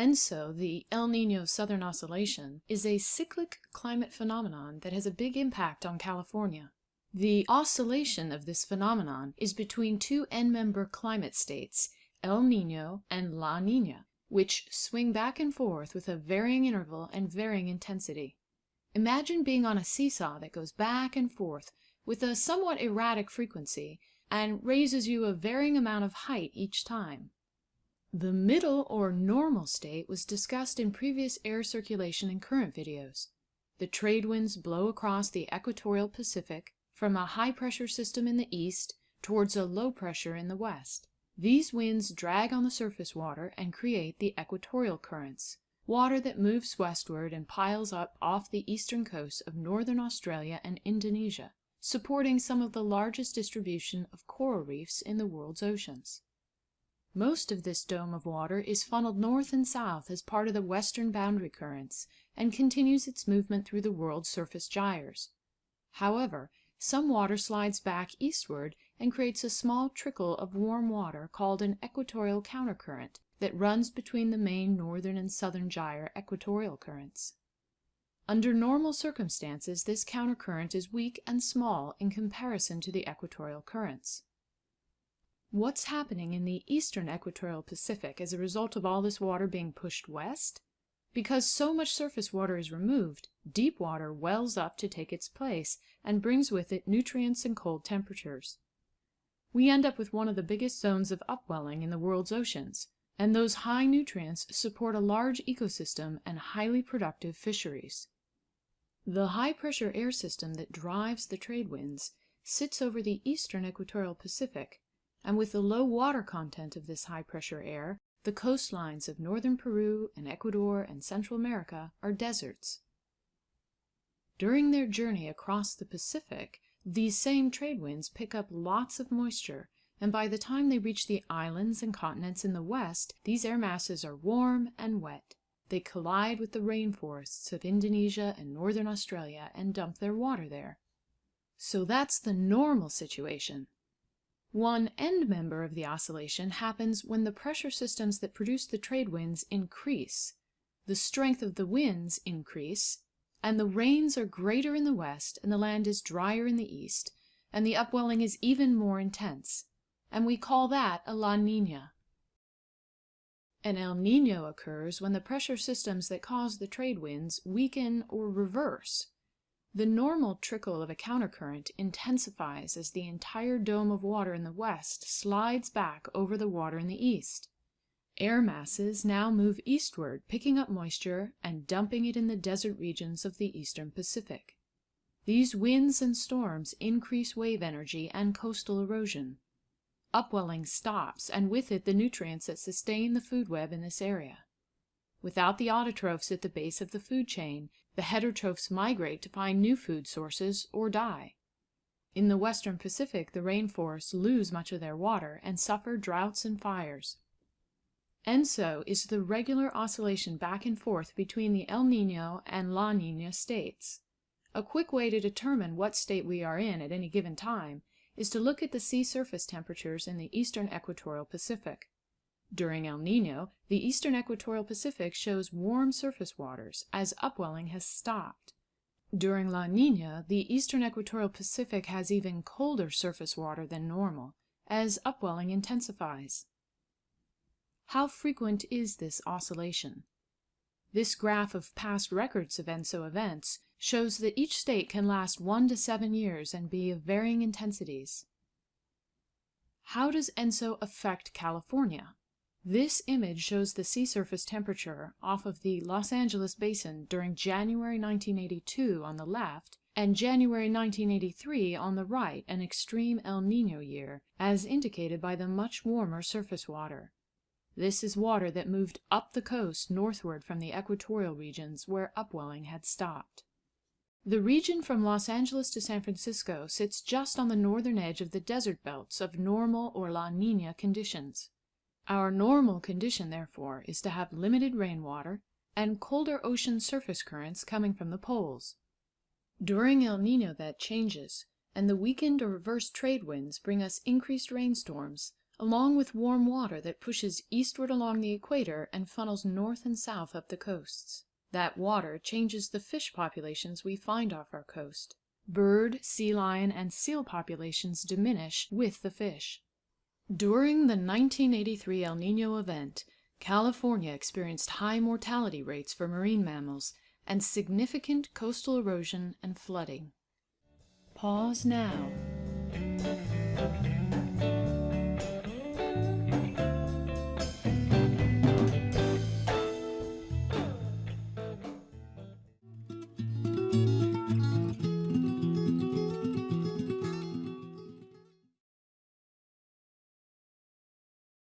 ENSO, the El Nino Southern Oscillation, is a cyclic climate phenomenon that has a big impact on California. The oscillation of this phenomenon is between two end-member climate states, El Nino and La Nina, which swing back and forth with a varying interval and varying intensity. Imagine being on a seesaw that goes back and forth with a somewhat erratic frequency and raises you a varying amount of height each time. The middle or normal state was discussed in previous air circulation and current videos. The trade winds blow across the equatorial Pacific from a high pressure system in the east towards a low pressure in the west. These winds drag on the surface water and create the equatorial currents, water that moves westward and piles up off the eastern coast of northern Australia and Indonesia, supporting some of the largest distribution of coral reefs in the world's oceans. Most of this dome of water is funneled north and south as part of the western boundary currents and continues its movement through the world's surface gyres. However, some water slides back eastward and creates a small trickle of warm water called an equatorial countercurrent that runs between the main northern and southern gyre equatorial currents. Under normal circumstances this countercurrent is weak and small in comparison to the equatorial currents. What's happening in the eastern equatorial Pacific as a result of all this water being pushed west? Because so much surface water is removed, deep water wells up to take its place and brings with it nutrients and cold temperatures. We end up with one of the biggest zones of upwelling in the world's oceans, and those high nutrients support a large ecosystem and highly productive fisheries. The high-pressure air system that drives the trade winds sits over the eastern equatorial Pacific and with the low water content of this high-pressure air, the coastlines of northern Peru and Ecuador and Central America are deserts. During their journey across the Pacific, these same trade winds pick up lots of moisture, and by the time they reach the islands and continents in the west, these air masses are warm and wet. They collide with the rainforests of Indonesia and northern Australia and dump their water there. So that's the normal situation. One end member of the oscillation happens when the pressure systems that produce the trade winds increase, the strength of the winds increase, and the rains are greater in the west and the land is drier in the east, and the upwelling is even more intense, and we call that a La Nina. An El Nino occurs when the pressure systems that cause the trade winds weaken or reverse, the normal trickle of a countercurrent intensifies as the entire dome of water in the west slides back over the water in the east. Air masses now move eastward, picking up moisture and dumping it in the desert regions of the eastern Pacific. These winds and storms increase wave energy and coastal erosion. Upwelling stops, and with it the nutrients that sustain the food web in this area. Without the autotrophs at the base of the food chain, the heterotrophs migrate to find new food sources or die. In the western Pacific, the rainforests lose much of their water and suffer droughts and fires. ENSO is the regular oscillation back and forth between the El Nino and La Nina states. A quick way to determine what state we are in at any given time is to look at the sea surface temperatures in the eastern equatorial Pacific. During El Nino, the eastern equatorial Pacific shows warm surface waters, as upwelling has stopped. During La Nina, the eastern equatorial Pacific has even colder surface water than normal, as upwelling intensifies. How frequent is this oscillation? This graph of past records of ENSO events shows that each state can last one to seven years and be of varying intensities. How does ENSO affect California? This image shows the sea surface temperature off of the Los Angeles Basin during January 1982 on the left and January 1983 on the right, an extreme El Nino year, as indicated by the much warmer surface water. This is water that moved up the coast northward from the equatorial regions where upwelling had stopped. The region from Los Angeles to San Francisco sits just on the northern edge of the desert belts of normal or La Nina conditions. Our normal condition, therefore, is to have limited rainwater and colder ocean surface currents coming from the poles. During El Nino that changes, and the weakened or reversed trade winds bring us increased rainstorms, along with warm water that pushes eastward along the equator and funnels north and south up the coasts. That water changes the fish populations we find off our coast. Bird, sea lion, and seal populations diminish with the fish. During the 1983 El Nino event, California experienced high mortality rates for marine mammals and significant coastal erosion and flooding. Pause now.